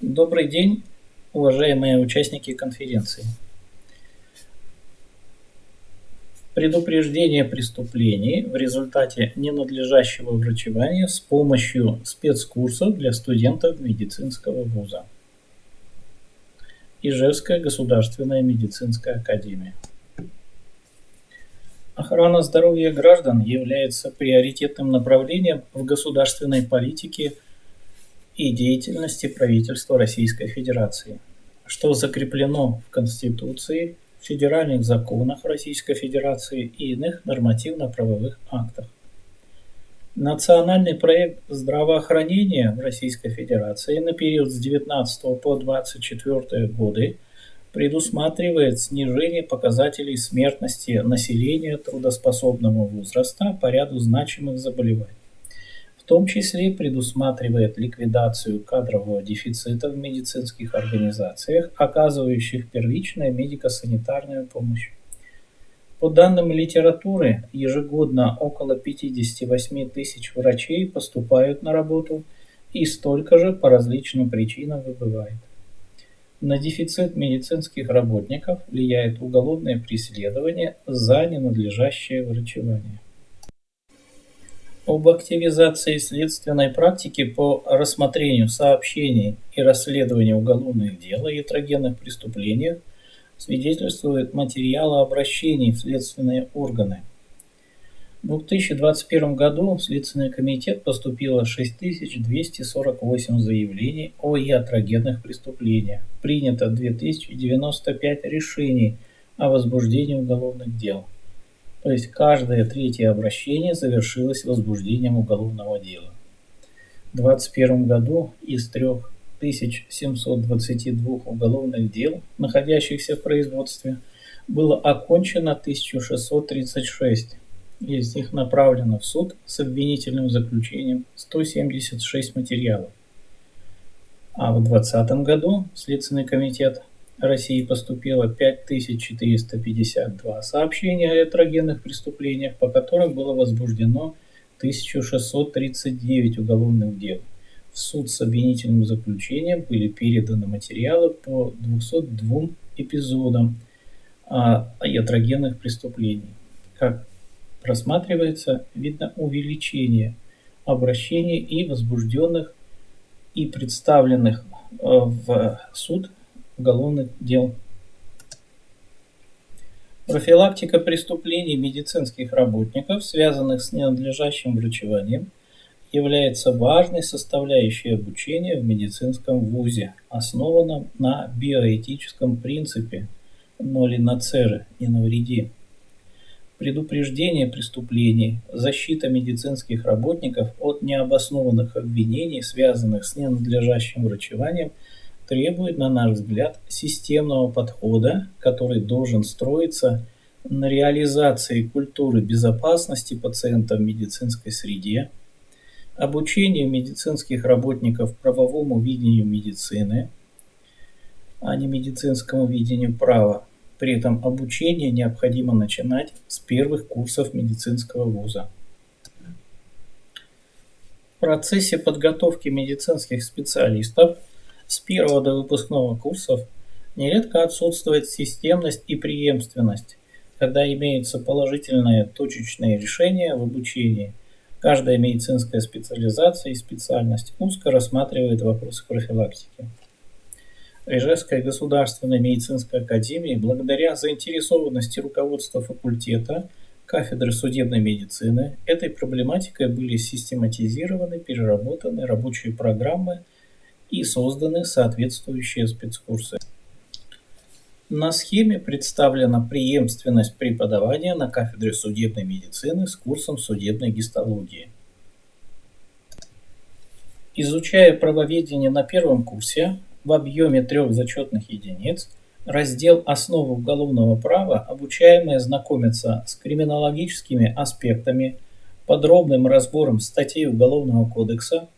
Добрый день, уважаемые участники конференции. Предупреждение преступлений в результате ненадлежащего врачевания с помощью спецкурсов для студентов медицинского вуза. Ижевская государственная медицинская академия. Охрана здоровья граждан является приоритетным направлением в государственной политике и деятельности правительства Российской Федерации, что закреплено в Конституции, федеральных законах Российской Федерации и иных нормативно-правовых актах. Национальный проект здравоохранения в Российской Федерации на период с 19 по 24 годы – предусматривает снижение показателей смертности населения трудоспособного возраста по ряду значимых заболеваний. Том числе предусматривает ликвидацию кадрового дефицита в медицинских организациях, оказывающих первичную медико-санитарную помощь. По данным литературы, ежегодно около 58 тысяч врачей поступают на работу и столько же по различным причинам выбывает. На дефицит медицинских работников влияет уголовное преследование за ненадлежащее врачевание. Об активизации следственной практики по рассмотрению сообщений и расследованию уголовных дел о ятрогенных преступлениях свидетельствует материалы обращений в следственные органы – в 2021 году в Следственный комитет поступило 6248 заявлений о iatrогенных преступлениях. Принято 2095 решений о возбуждении уголовных дел. То есть каждое третье обращение завершилось возбуждением уголовного дела. В 2021 году из 3722 уголовных дел, находящихся в производстве, было окончено 1636 из них направлено в суд с обвинительным заключением 176 материалов. А в 2020 году Следственный комитет России поступило 5452 сообщения о этрогенных преступлениях, по которым было возбуждено 1639 уголовных дел. В суд с обвинительным заключением были переданы материалы по 202 эпизодам ятрогенных преступлений. Как просматривается, видно увеличение обращений и возбужденных и представленных э, в суд уголовных дел. Профилактика преступлений медицинских работников, связанных с ненадлежащим врачеванием, является важной составляющей обучения в медицинском вузе, основанном на биоэтическом принципе «ноли нацеры» – «не навреди» предупреждение преступлений, защита медицинских работников от необоснованных обвинений, связанных с ненадлежащим врачеванием, требует, на наш взгляд, системного подхода, который должен строиться на реализации культуры безопасности пациента в медицинской среде, обучению медицинских работников правовому видению медицины, а не медицинскому видению права, при этом обучение необходимо начинать с первых курсов медицинского вуза. В процессе подготовки медицинских специалистов с первого до выпускного курсов нередко отсутствует системность и преемственность, когда имеются положительные точечные решения в обучении. Каждая медицинская специализация и специальность узко рассматривает вопросы профилактики. Ижевской государственной медицинской академии благодаря заинтересованности руководства факультета кафедры судебной медицины этой проблематикой были систематизированы, переработаны рабочие программы и созданы соответствующие спецкурсы. На схеме представлена преемственность преподавания на кафедре судебной медицины с курсом судебной гистологии. Изучая правоведение на первом курсе, в объеме трех зачетных единиц, раздел «Основы уголовного права» обучаемые знакомятся с криминологическими аспектами, подробным разбором статей Уголовного кодекса,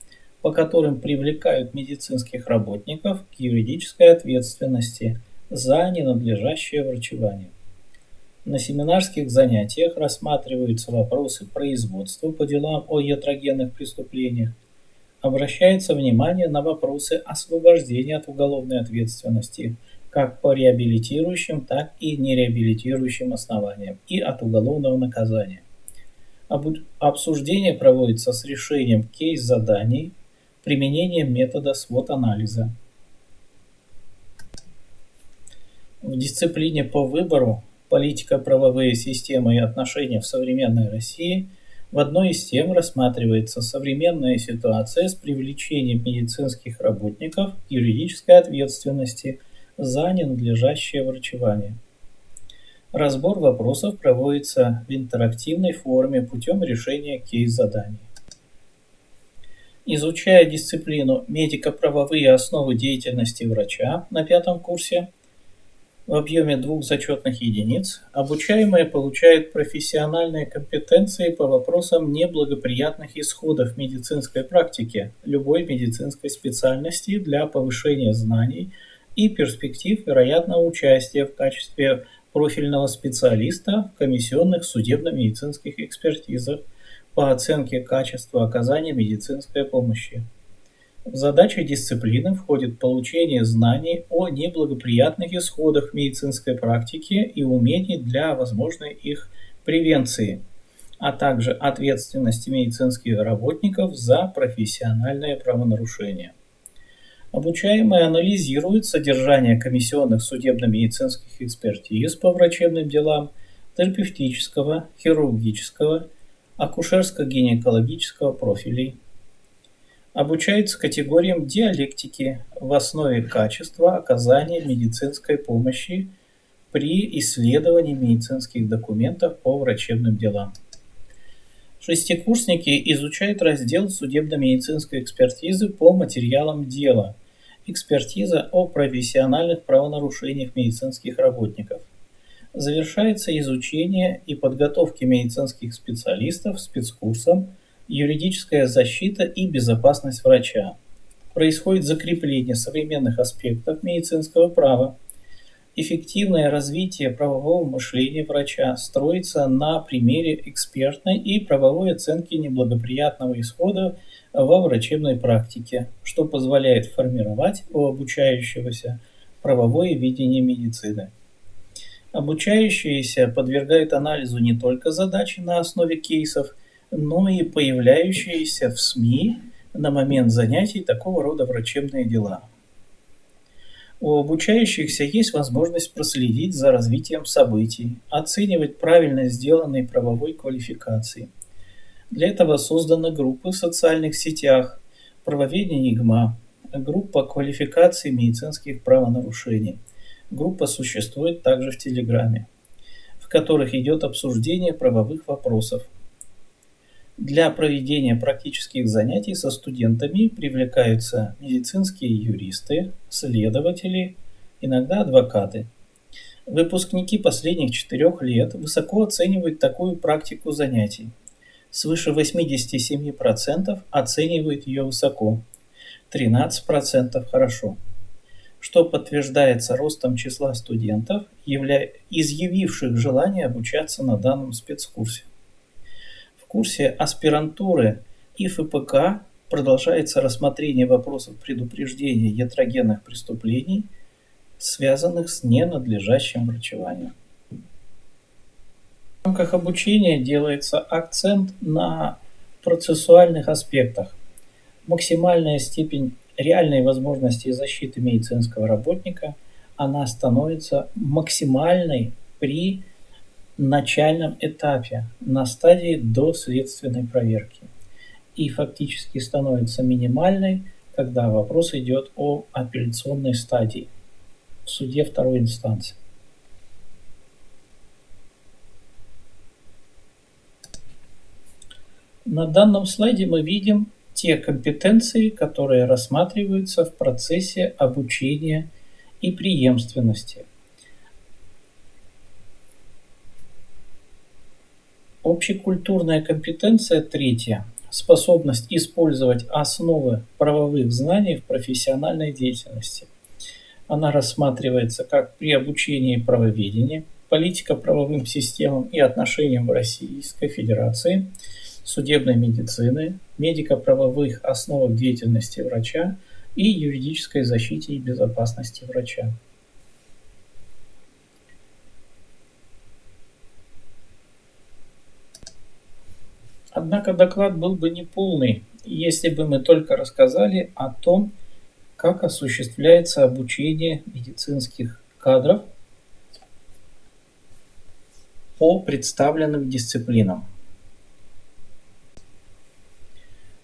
по которым привлекают медицинских работников к юридической ответственности за ненадлежащее врачевание. На семинарских занятиях рассматриваются вопросы производства по делам о ятрогенных преступлениях, обращается внимание на вопросы освобождения от уголовной ответственности как по реабилитирующим, так и нереабилитирующим основаниям и от уголовного наказания. Обсуждение проводится с решением кейс-заданий, применением метода свод-анализа. В дисциплине по выбору «Политика, правовые системы и отношения в современной России» в одной из тем рассматривается современная ситуация с привлечением медицинских работников к юридической ответственности за ненадлежащее врачевание. Разбор вопросов проводится в интерактивной форме путем решения кейс-заданий. Изучая дисциплину медико-правовые основы деятельности врача на пятом курсе в объеме двух зачетных единиц, обучаемые получают профессиональные компетенции по вопросам неблагоприятных исходов медицинской практики любой медицинской специальности для повышения знаний и перспектив вероятного участия в качестве профильного специалиста в комиссионных судебно-медицинских экспертизах по оценке качества оказания медицинской помощи. В задачи дисциплины входит получение знаний о неблагоприятных исходах медицинской практики и умений для возможной их превенции, а также ответственности медицинских работников за профессиональные правонарушения. Обучаемые анализируют содержание комиссионных судебно-медицинских экспертиз по врачебным делам, терапевтического, хирургического, акушерско-гинекологического профилей. Обучаются категориям диалектики в основе качества оказания медицинской помощи при исследовании медицинских документов по врачебным делам. Шестикурсники изучают раздел судебно-медицинской экспертизы по материалам дела – Экспертиза о профессиональных правонарушениях медицинских работников. Завершается изучение и подготовки медицинских специалистов спецкурсом «Юридическая защита и безопасность врача». Происходит закрепление современных аспектов медицинского права. Эффективное развитие правового мышления врача строится на примере экспертной и правовой оценки неблагоприятного исхода во врачебной практике, что позволяет формировать у обучающегося правовое видение медицины. Обучающиеся подвергают анализу не только задачи на основе кейсов, но и появляющиеся в СМИ на момент занятий такого рода врачебные дела. У обучающихся есть возможность проследить за развитием событий, оценивать правильно сделанные правовой квалификации – для этого созданы группы в социальных сетях, правоведение ИГМА, группа квалификации медицинских правонарушений. Группа существует также в Телеграме, в которых идет обсуждение правовых вопросов. Для проведения практических занятий со студентами привлекаются медицинские юристы, следователи, иногда адвокаты. Выпускники последних четырех лет высоко оценивают такую практику занятий – Свыше 87% оценивают ее высоко, 13% хорошо, что подтверждается ростом числа студентов, явля... изъявивших желание обучаться на данном спецкурсе. В курсе аспирантуры и ФПК продолжается рассмотрение вопросов предупреждения ятрогенных преступлений, связанных с ненадлежащим врачеванием. В рамках обучения делается акцент на процессуальных аспектах. Максимальная степень реальной возможности защиты медицинского работника, она становится максимальной при начальном этапе, на стадии доследственной проверки. И фактически становится минимальной, когда вопрос идет о апелляционной стадии в суде второй инстанции. На данном слайде мы видим те компетенции, которые рассматриваются в процессе обучения и преемственности. Общекультурная компетенция третья – способность использовать основы правовых знаний в профессиональной деятельности. Она рассматривается как при обучении правоведения, политика правовым системам и отношениям в Российской Федерации – судебной медицины, медико-правовых основах деятельности врача и юридической защите и безопасности врача. Однако доклад был бы неполный, если бы мы только рассказали о том, как осуществляется обучение медицинских кадров по представленным дисциплинам.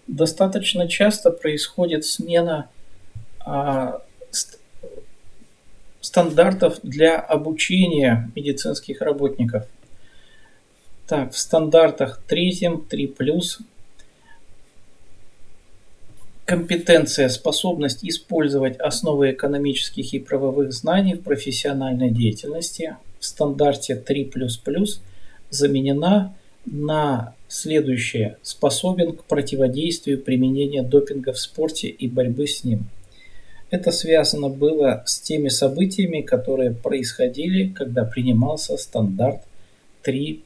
Достаточно часто происходит смена а, ст стандартов для обучения медицинских работников. Так, в стандартах третьем, 3+, компетенция, способность использовать основы экономических и правовых знаний в профессиональной деятельности в стандарте 3++ заменена на следующее. Способен к противодействию применения допинга в спорте и борьбы с ним. Это связано было с теми событиями, которые происходили, когда принимался стандарт 3++.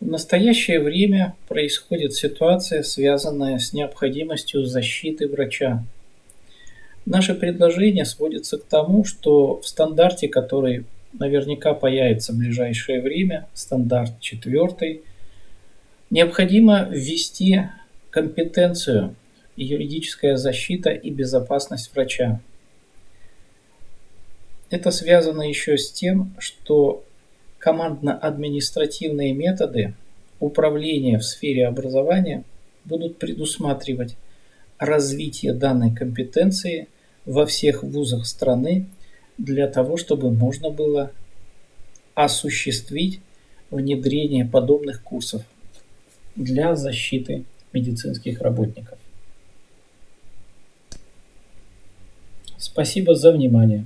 В настоящее время происходит ситуация, связанная с необходимостью защиты врача. Наше предложение сводится к тому, что в стандарте, который наверняка появится в ближайшее время, стандарт 4, необходимо ввести компетенцию юридическая защита и безопасность врача. Это связано еще с тем, что командно-административные методы управления в сфере образования будут предусматривать развитие данной компетенции во всех вузах страны для того, чтобы можно было осуществить внедрение подобных курсов для защиты медицинских работников. Спасибо за внимание.